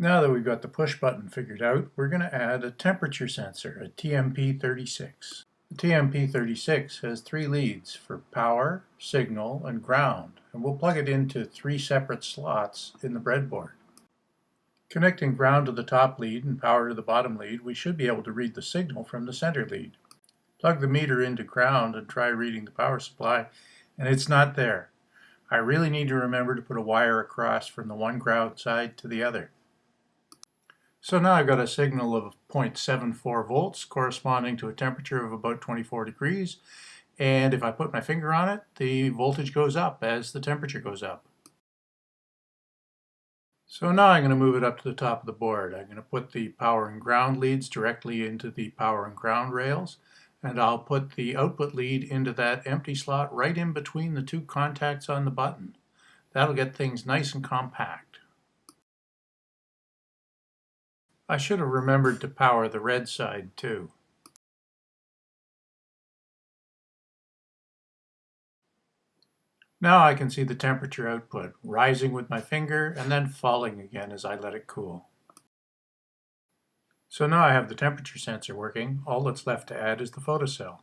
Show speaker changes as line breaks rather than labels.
Now that we've got the push button figured out, we're going to add a temperature sensor, a TMP36. The TMP36 has three leads for power, signal, and ground, and we'll plug it into three separate slots in the breadboard. Connecting ground to the top lead and power to the bottom lead, we should be able to read the signal from the center lead. Plug the meter into ground and try reading the power supply, and it's not there. I really need to remember to put a wire across from the one ground side to the other. So now I've got a signal of 0.74 volts corresponding to a temperature of about 24 degrees. And if I put my finger on it, the voltage goes up as the temperature goes up. So now I'm going to move it up to the top of the board. I'm going to put the power and ground leads directly into the power and ground rails. And I'll put the output lead into that empty slot right in between the two contacts on the button. That'll get things nice and compact. I should have remembered to power the red side too. Now I can see the temperature output, rising with my finger and then falling again as I let it cool. So now I have the temperature sensor working, all that's left to add is the photocell.